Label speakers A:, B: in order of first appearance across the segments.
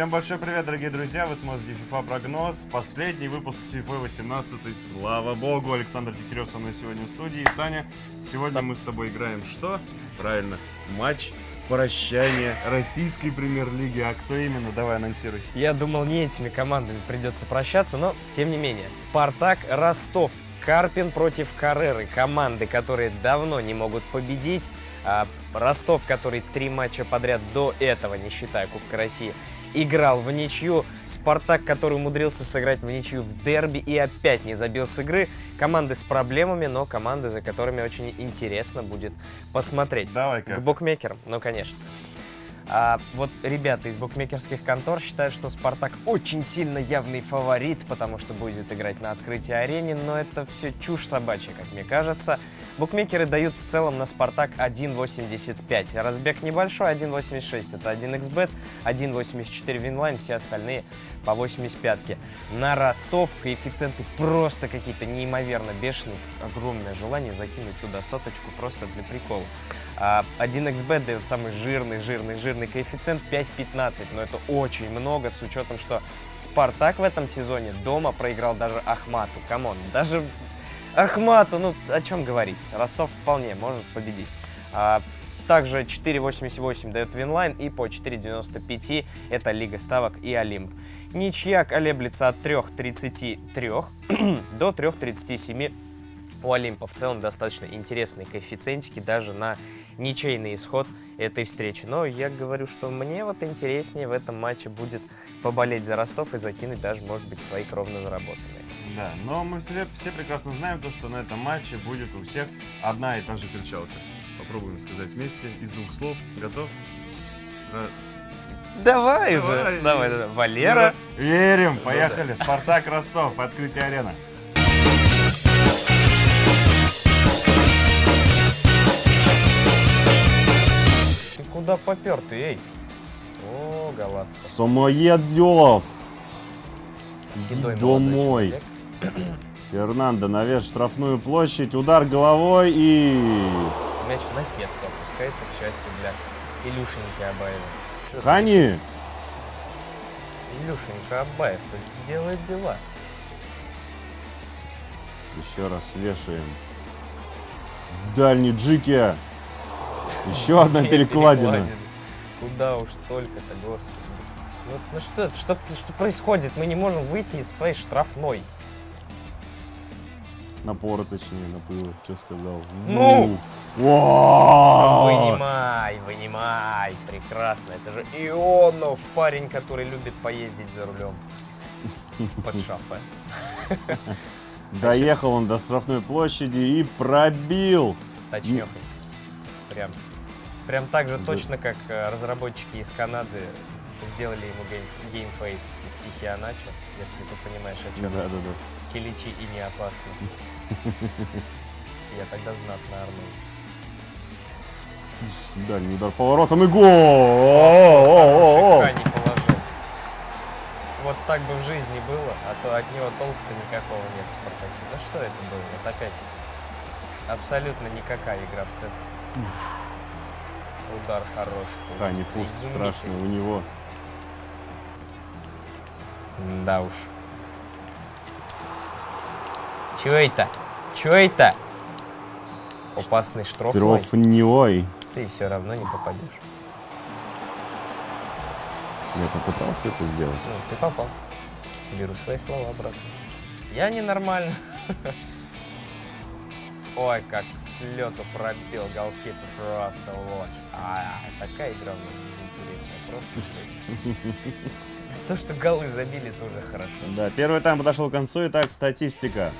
A: Всем большой привет, дорогие друзья! Вы смотрите FIFA прогноз. Последний выпуск с FIFA 18. Слава богу! Александр Дегтярев со мной сегодня в студии. Саня, сегодня
B: Сам.
A: мы с тобой играем что? Правильно, матч прощания российской премьер-лиги. А кто именно? Давай анонсируй.
B: Я думал, не этими командами придется прощаться, но тем не менее. Спартак Ростов. Карпин против Кареры. Команды, которые давно не могут победить. А Ростов, который три матча подряд до этого, не считая Кубка России, играл в ничью. Спартак, который умудрился сыграть в ничью в дерби и опять не забил с игры. Команды с проблемами, но команды, за которыми очень интересно будет посмотреть.
A: Давай,
B: К букмекерам, ну конечно. А, вот ребята из букмекерских контор считают, что Спартак очень сильно явный фаворит, потому что будет играть на открытии арене, но это все чушь собачья, как мне кажется. Букмекеры дают в целом на Спартак 1.85. Разбег небольшой, 1.86 это 1xbet, 1.84 Winline, все остальные по 85 -ке. На Ростов коэффициенты просто какие-то неимоверно бешеные. Огромное желание закинуть туда соточку просто для прикола. А 1xbet дает самый жирный, жирный, жирный коэффициент 5.15, но это очень много с учетом, что Спартак в этом сезоне дома проиграл даже Ахмату. Come on, даже Ахмату, ну о чем говорить? Ростов вполне может победить. А, также 4.88 дает Winline и по 4.95 это Лига Ставок и Олимп. Ничья колеблется от 3.33 до 3.37 у Олимпа в целом достаточно интересные коэффициентики даже на ничейный исход этой встречи. Но я говорю, что мне вот интереснее в этом матче будет поболеть за Ростов и закинуть даже, может быть, свои кровно заработанные.
A: Да, но мы все, прекрасно знаем то, что на этом матче будет у всех одна и та же кричалка. Попробуем сказать вместе из двух слов. Готов? Ра-
B: Давай,
A: Давай.
B: же! Давай, давай. Валера.
A: Верим,
B: Ну
A: поехали. Спартак Ростов, открытие арены.
B: Ты куда попер ты, эй? О, голос. Седой
A: Иди
B: молодой
A: домой.
B: человек.
A: Фернандо навес штрафную площадь, удар головой и...
B: Мяч на сетку опускается, к счастью, для Илюшеньки Абаева.
A: Хани!
B: Илюшенька Абаев-то делает дела.
A: Еще раз вешаем. Дальний Джики. Еще одна перекладина.
B: Куда уж столько-то, господи. Ну, ну что, что происходит? Мы не можем выйти из своей штрафной.
A: Напора, точнее, напыла. Что сказал?
B: Ну!
A: Вау!
B: Вынимай, вынимай. Прекрасно. Это же Ионов, парень, который любит поездить за рулем. Под шафе.
A: Доехал он до штрафной площади и пробил.
B: Точнёхонько. Прям, прям так же
A: Да.
B: точно, как э, разработчики из Канады сделали ему game, game face из Ихеаначо, если ты понимаешь, о чем.
A: Да-да-да.
B: Келечи и не опасно. Я тогда знатно орнул.
A: Дальний удар поворотом и гол!
B: Не положил. Вот так бы в жизни было, а то от него толку-то никакого нет в Спартаке. Да что это было? Вот опять абсолютно никакая игра в центр. Удар хороший.
A: Пуш
B: изумительный.
A: страшный у него.
B: Да уж. Чё это? Чё это? Опасный штрафной.
A: Трофневой.
B: Ты все равно не попадешь.
A: Я попытался это сделать.
B: Ну, ты попал. Беру свои слова обратно. Я ненормально. Ой, как с лету пробил голкипер просто вот. А, такая игра у нас безинтересная. Просто жесть. То, что голы забили, тоже хорошо.
A: Да, первый тайм подошел к концу. Итак, статистика.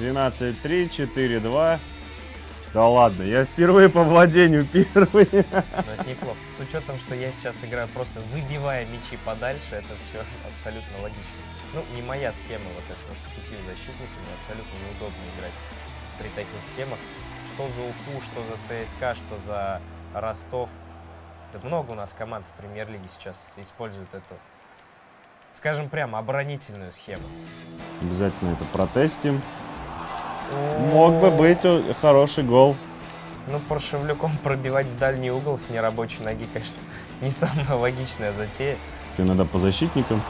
A: 12-3, 4-2. Да ладно, я впервые по владению первый.
B: Но это неплохо. С учетом, что я сейчас играю просто выбивая мячи подальше, это все абсолютно логично. Ну, не моя схема вот эта вот с пути защитника, мне абсолютно неудобно играть при таких схемах. Что за Уфу, что за ЦСКА, что за Ростов. Да много у нас команд в премьер-лиге сейчас используют эту, скажем прямо, оборонительную схему.
A: Обязательно это протестим. Мог бы быть хороший гол.
B: Ну, Паршевлюком пробивать в дальний угол с нерабочей ноги, конечно, не самая логичная затея.
A: Ты иногда по защитникам.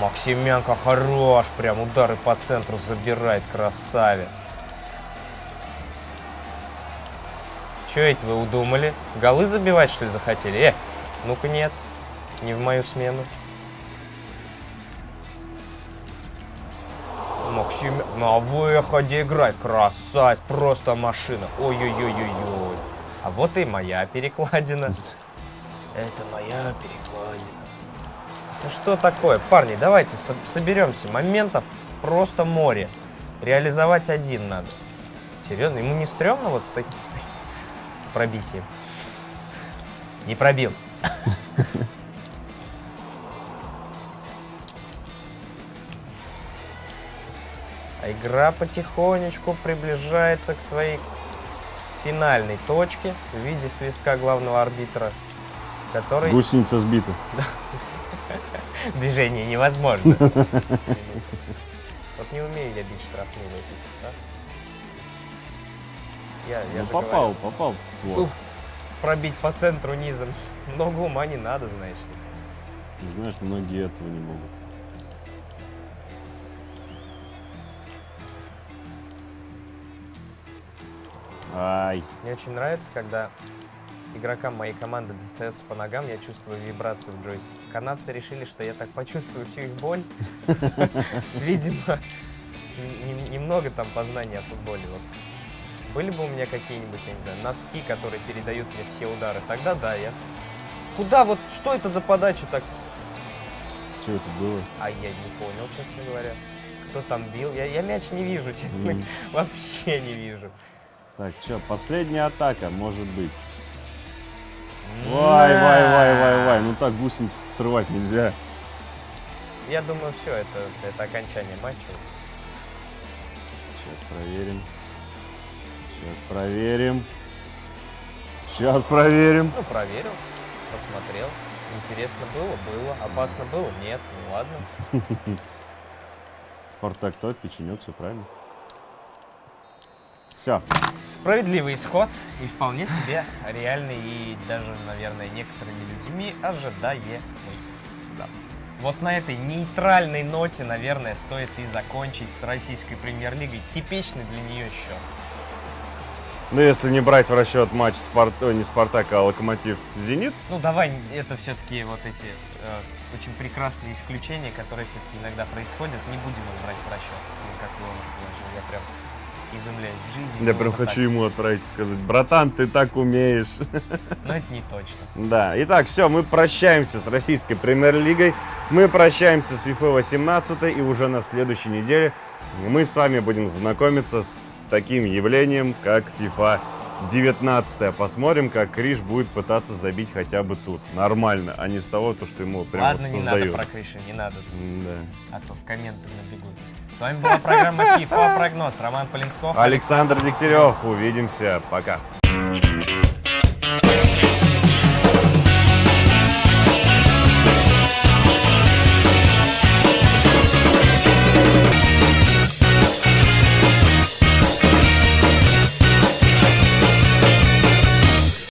B: Максименко хорош, прям удары по центру забирает, красавец. Че это вы удумали? Голы забивать, что ли, захотели? Э, ну-ка нет, не в мою смену. Максим на выходе играет, красавец, просто машина. Ой-ой-ой-ой-ой. А вот и моя перекладина. Это моя перекладина. Ну что такое? Парни, давайте со- соберемся. Моментов просто море. Реализовать один надо. Серьезно, ему не стрёмно вот с таким с, таким- с пробитием? Не пробил. Игра потихонечку приближается к своей финальной точке в виде свистка главного арбитра, который...
A: Гусеница сбита.
B: Движение невозможно. Вот не умею я бить штрафные FIFA. Я, я
A: Ну попал,
B: говорю,
A: попал в ствол.
B: Ух. пробить по центру низом. Много ума не надо, знаешь ли.
A: Знаешь, многие этого не могут. Ай,
B: Мне очень нравится, когда игрокам моей команды достается по ногам, я чувствую вибрацию в джойстике. Канадцы решили, что я так почувствую всю их боль. Видимо, немного там познания о футболе. Были бы у меня какие-нибудь, я не знаю, носки, которые передают мне все удары, тогда да, я... Куда вот, что это за подача так?
A: что это было?
B: А я не понял, честно говоря. Кто там бил? Я, я мяч не вижу, честно.
A: М.
B: Вообще не вижу.
A: Так, что, последняя атака, может быть. Вай, вай, вай, вай, вай. Ну так гусениц срывать нельзя.
B: Я думаю, все, это, это окончание матча.
A: Сейчас проверим. Сейчас проверим. Сейчас проверим.
B: Ну, проверил, посмотрел. Интересно было? Было. Опасно было? Нет. Ну ладно.
A: Спартак тот, печенек, все правильно. Все.
B: Справедливый исход и вполне себе реальный и даже, наверное, некоторыми людьми ожидаемый. Да. Вот на этой нейтральной ноте, наверное, стоит и закончить с российской премьер-лигой. Типичный для нее счет.
A: Ну, если не брать в расчет матч Спарт... ой, не Спартак, а Локомотив Зенит,
B: Ну, давай, это все-таки вот эти э, очень прекрасные исключения, которые все-таки иногда происходят, не будем их брать в расчет. Ну, как Леонов положил, я прям изумляюсь в жизни.
A: я
B: было
A: прям
B: бы так.
A: хочу ему отправить и сказать, братан, ты так умеешь.
B: Но это не точно.
A: Да, итак, все, мы прощаемся с российской премьер-лигой, мы прощаемся с FIFA 18 и уже на следующей неделе мы с вами будем знакомиться с таким явлением, как FIFA 19. Посмотрим, как Криш будет пытаться забить хотя бы тут. Нормально, а не с того, то, что ему прям
B: Ладно,
A: вот
B: не надо
A: создают.
B: про Криша, не надо,
A: Да.
B: а то в комменты набегут. С вами была программа FIFA Прогноз. Роман Полинсков.
A: Александр Дегтярев, увидимся, пока.